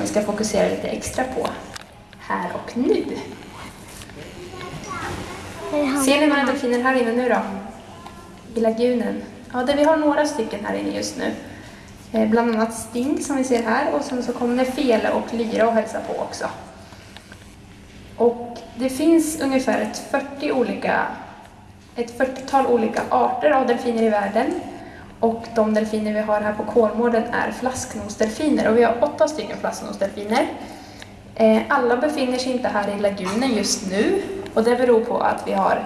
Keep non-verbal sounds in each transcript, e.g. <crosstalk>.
som vi ska fokusera lite extra på här och nu. Ser ni några delfiner här inne nu då? I lagunen? Ja, det, vi har några stycken här inne just nu. Eh, bland annat Sting som vi ser här och sen så kommer Fele och Lyra och hälsa på också. Och det finns ungefär ett 40 olika, ett 40-tal olika arter av delfiner i världen. Och de delfiner vi har här på Kolmården är flasknosdelfiner och vi har åtta stycken flasknosdelfiner. Eh, alla befinner sig inte här i lagunen just nu och det beror på att vi har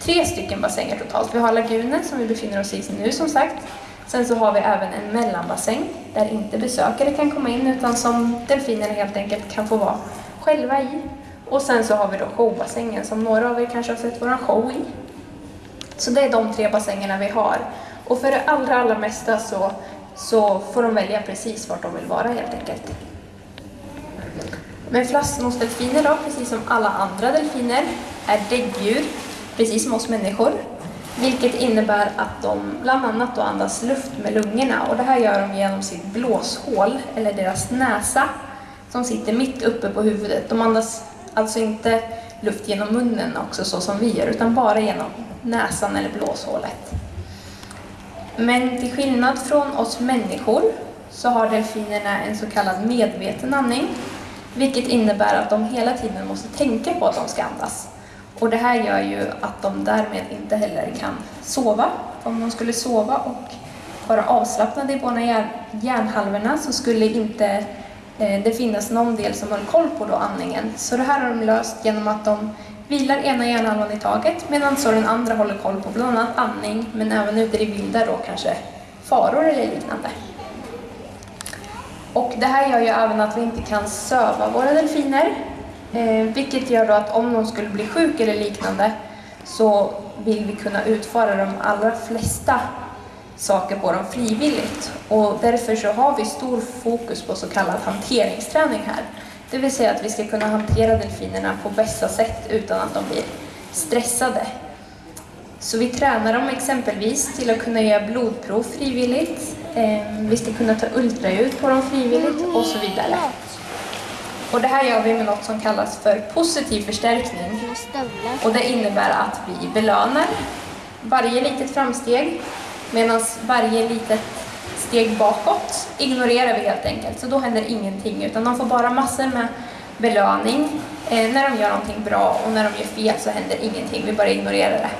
tre stycken bassänger totalt. Vi har lagunen som vi befinner oss i nu som sagt. Sen så har vi även en mellanbassäng där inte besökare kan komma in utan som delfinerna helt enkelt kan få vara själva i. Och sen så har vi då showbassängen som några av er kanske har sett våran show i. Så det är de tre bassängerna vi har. Och för det allra, allra mesta så, så får de välja precis vart de vill vara helt enkelt. Men flasknosdelfiner då, precis som alla andra delfiner, är däggdjur, precis som oss människor. Vilket innebär att de bland annat då andas luft med lungorna och det här gör de genom sitt blåshål, eller deras näsa, som sitter mitt uppe på huvudet. De andas alltså inte luft genom munnen också så som vi gör, utan bara genom näsan eller blåshålet. Men till skillnad från oss människor så har delfinerna en så kallad medveten andning, vilket innebär att de hela tiden måste tänka på att de ska andas. Och det här gör ju att de därmed inte heller kan sova. Om de skulle sova och vara avslappnade i båda hjärnhalvorna så skulle inte eh, det finnas någon del som höll koll på då andningen. Så det här har de löst genom att de vilar ena hjärnhalvan i taget medan så den andra håller koll på bland annat andning men även ute i vilda då kanske faror eller liknande. Och det här gör ju även att vi inte kan söva våra delfiner Eh, vilket gör då att om de skulle bli sjuk eller liknande så vill vi kunna utföra de allra flesta saker på dem frivilligt. Och därför så har vi stor fokus på så kallad hanteringsträning här. Det vill säga att vi ska kunna hantera delfinerna på bästa sätt utan att de blir stressade. Så vi tränar dem exempelvis till att kunna göra blodprov frivilligt. Ehm, vi ska kunna ta ultraljud på dem frivilligt och så vidare. Och det här gör vi med något som kallas för positiv förstärkning. Och det innebär att vi belönar varje litet framsteg medan varje litet steg bakåt ignorerar vi helt enkelt. Så då händer ingenting utan de får bara massor med belöning eh, när de gör någonting bra och när de gör fel så händer ingenting, vi bara ignorerar det.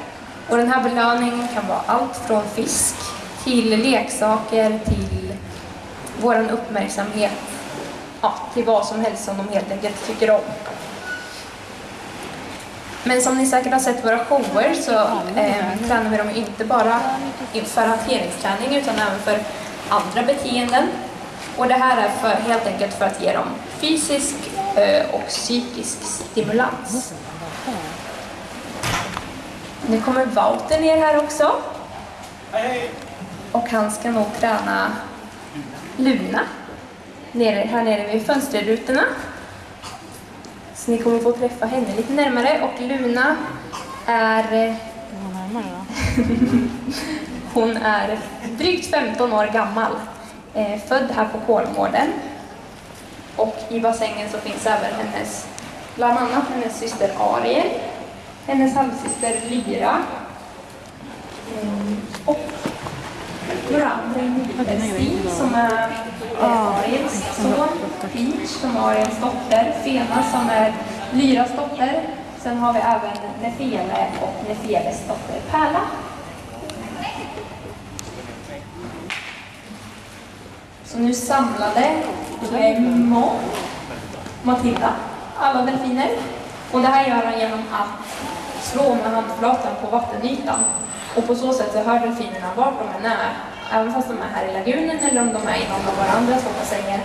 Och den här belöningen kan vara allt från fisk till leksaker till vår uppmärksamhet ja, till vad som helst som de helt enkelt tycker om. Men som ni säkert har sett våra shower så eh, tränar vi dem inte bara för hanteringsträning utan även för andra beteenden. Och det här är för, helt enkelt för att ge dem fysisk eh, och psykisk stimulans. Nu kommer Wouter ner här också. Och han ska nog träna Luna nere, här nere vid fönsterrutorna. Så ni kommer få träffa henne lite närmare och Luna är... <laughs> Hon är drygt 15 år gammal, eh, född här på Kolmården. Och i bassängen så finns även hennes, bland annat hennes syster Ariel, hennes halvsyster Lyra mm, och några andra individer. som är Ariels son, Peach som är Ariels dotter, Fena som är Lyras dotter. Sen har vi även Nefele och Nefeles dotter Pärla. Så nu samlade Mo, Matilda, alla delfiner. Och det här gör han genom att slå med handflatan på vattenytan. Och på så sätt så hör delfinerna vart de än är även fast de är här i lagunen eller om de är i någon av våra andra bassänger,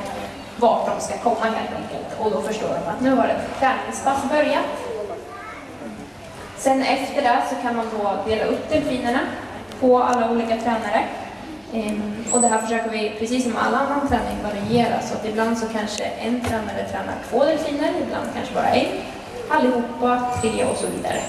vart de ska komma helt enkelt. Och då förstår de att nu har ett träningspass börjat. Sen efter det så kan man då dela upp delfinerna på alla olika tränare. Ehm, och det här försöker vi, precis som all annan träning, variera. Så att ibland så kanske en tränare tränar två delfiner, ibland kanske bara en. Allihopa, tre och så vidare.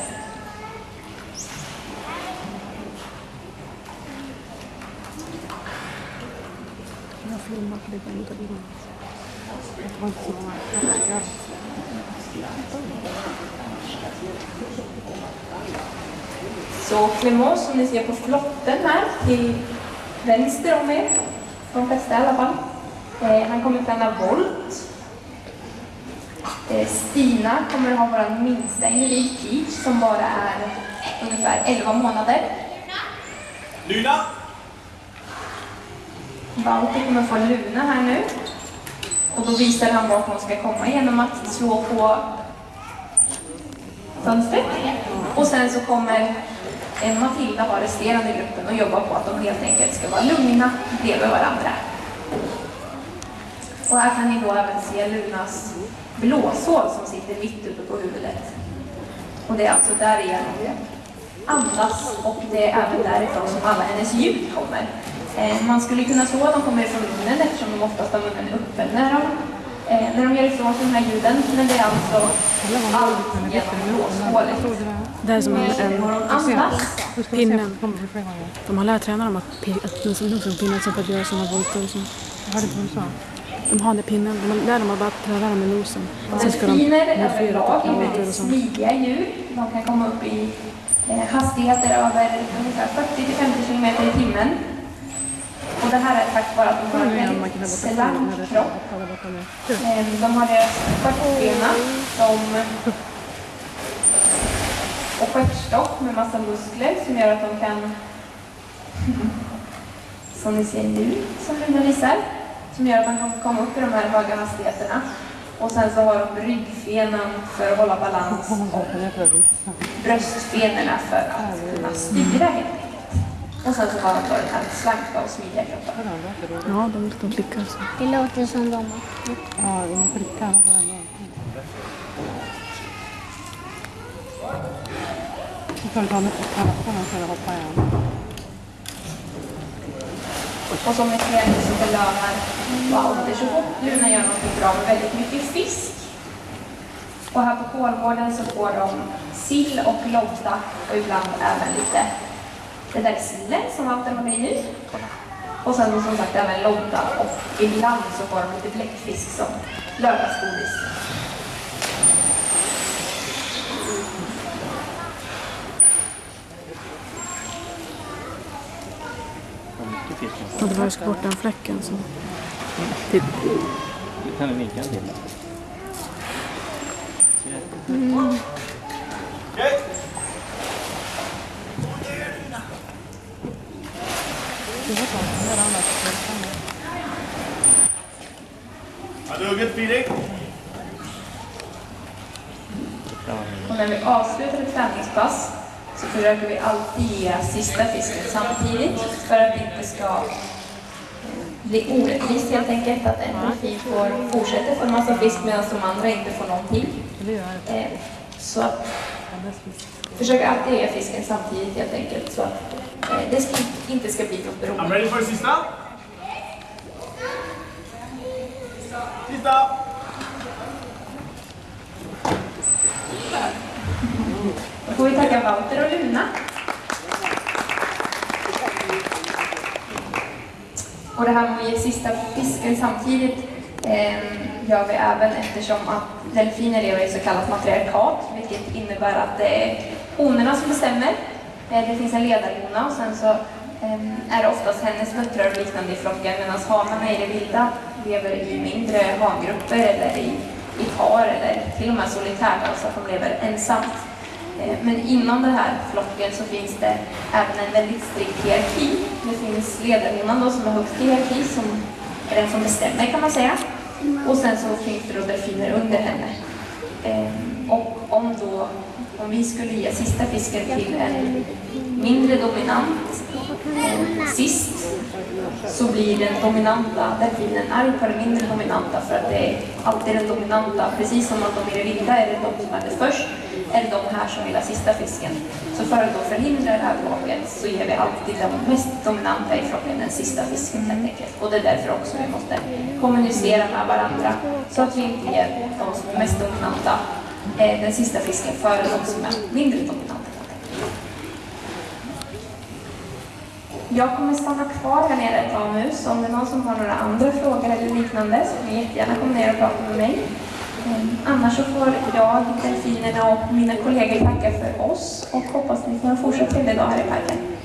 Så Clément som ni ser på flotten här till vänster om er, de flesta i alla fall. Eh, han kommer träna volt. Eh, Stina kommer ha vår minsta individ, Peach, som bara är ungefär 11 månader. Luna! Walter kommer få Luna här nu. Och då visar han vart hon ska komma genom att slå på fönstret. Och sen så kommer Eh, Matilda var resterande i gruppen och jobbar på att de helt enkelt ska vara lugna bredvid varandra. Och här kan ni då även se Lunas blåshål som sitter mitt uppe på huvudet. Och det är alltså därigenom hon andas och det är även därifrån som alla hennes ljud kommer. Eh, man skulle kunna tro att de kommer ifrån munnen eftersom de oftast har munnen öppen när de, eh, när de gör ifrån sig de här ljuden. Men det är alltså allt genom blåshålet. Det är som en, Och en de pinnen. De har lärt tränarna dem att att nosa på pinnen för att göra sådana volter och sånt. De har den pinnen. De lär dem att bara pröva dem med nosen. Sen ska de modifiera är volter och sånt. smidiga djur. De kan komma upp i eh, hastigheter över ungefär 40-50 km i timmen. Och det här är tack vare att de har en väldigt slank kropp. Eh, De har deras stjärtbena som och stjärtstock med massa muskler som gör att de kan, som ni ser nu, som Luna visar, som gör att man kan komma upp i de här höga hastigheterna. Och sen så har de ryggfenan för att hålla balans och bröstfenorna för att kunna styra helt enkelt. Och sen så har de då den här slanka och smidiga kroppen. Ja, de, de klickar så. Det låter som de har Och som ett ser så belönar Walter så fort Luna gör något bra med väldigt mycket fisk. Och här på Kolgården så får de sill och lodda och ibland även lite det där sillen som Walter har med nu. Och sen som sagt även lodda och ibland så får de lite bläckfisk som lördagsgodis. Och det var ju ska bort den fläcken så. Titt. Du kan du vinka till. Har du hugget Filip? Och när vi avslutar ett träningspass så försöker vi alltid ge sista fisken samtidigt för att det inte ska eh, bli orättvist helt enkelt. Att en delfin får fortsätta få en massa fisk medan de andra inte får någonting. Eh, Så att försöker alltid ge fisken samtidigt helt enkelt så att eh, det ska, inte ska bli något I'm beroende. ready for sista. Sista! Då får vi tacka Walter och Luna. Och det här med att ge sista fisken samtidigt eh, gör vi även eftersom att delfiner lever i så kallat matriarkat, vilket innebär att det är honorna som bestämmer. Eh, det finns en ledarhona och sen så eh, är det oftast hennes döttrar och liknande i flocken medan hanarna i det vilda lever i mindre hangrupper eller i, i par eller till och med solitärt, alltså att de lever ensamt. Eh, men inom den här flocken så finns det även en väldigt strikt hierarki. Det finns ledarinnan då som är högst i hierarki, som är den som bestämmer kan man säga. Och sen så finns det då delfiner under henne. Eh, och om då, om vi skulle ge sista fisken till en mindre dominant eh, sist så blir den dominanta delfinen arg på den mindre dominanta för att det är alltid den dominanta, precis som att de i det vilda är det de som är det först, är det de här som vill ha sista fisken. Så för att då förhindra det här bråket så ger vi alltid de mest dominanta i flocken den sista fisken helt enkelt. Och det är därför också vi måste kommunicera med varandra så att vi inte ger de som är mest dominanta eh, den sista fisken före de som är mindre dominanta. Jag kommer stanna kvar här nere ett tag nu, så om det är någon som har några andra frågor eller liknande så får ni jättegärna komma ner och prata med mig. Mm. Annars så får jag, delfinerna och mina kollegor tacka för oss och hoppas ni får en fortsatt trevlig dag här i parken.